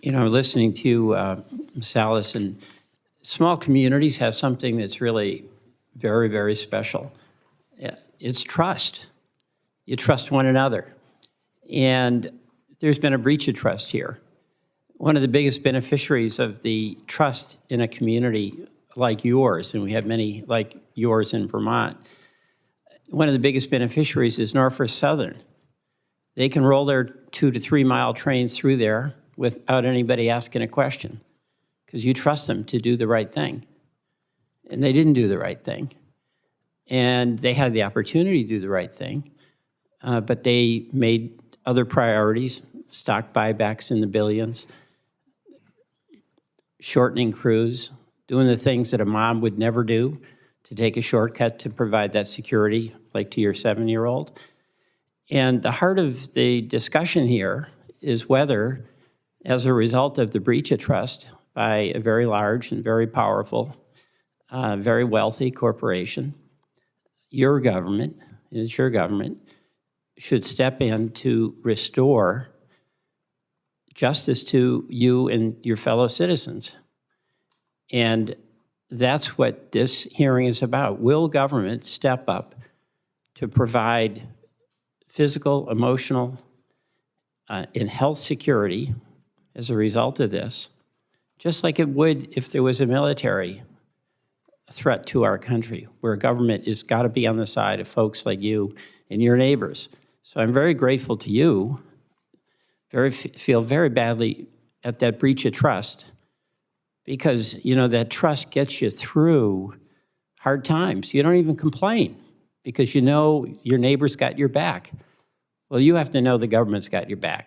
You know, listening to uh, Ms. And small communities have something that's really very, very special. It's trust. You trust one another. And there's been a breach of trust here. One of the biggest beneficiaries of the trust in a community like yours, and we have many like yours in Vermont, one of the biggest beneficiaries is Norfolk Southern. They can roll their two to three mile trains through there without anybody asking a question because you trust them to do the right thing. And they didn't do the right thing. And they had the opportunity to do the right thing, uh, but they made other priorities, stock buybacks in the billions, shortening crews, doing the things that a mom would never do to take a shortcut to provide that security, like to your seven-year-old. And the heart of the discussion here is whether, as a result of the breach of trust by a very large and very powerful, uh, very wealthy corporation, your government, and it's your government, should step in to restore justice to you and your fellow citizens. And that's what this hearing is about. Will government step up to provide physical, emotional, uh, and health security as a result of this, just like it would if there was a military threat to our country, where government has got to be on the side of folks like you and your neighbors. So I'm very grateful to you, very, feel very badly at that breach of trust, because, you know, that trust gets you through hard times. You don't even complain because you know your neighbor's got your back. Well, you have to know the government's got your back.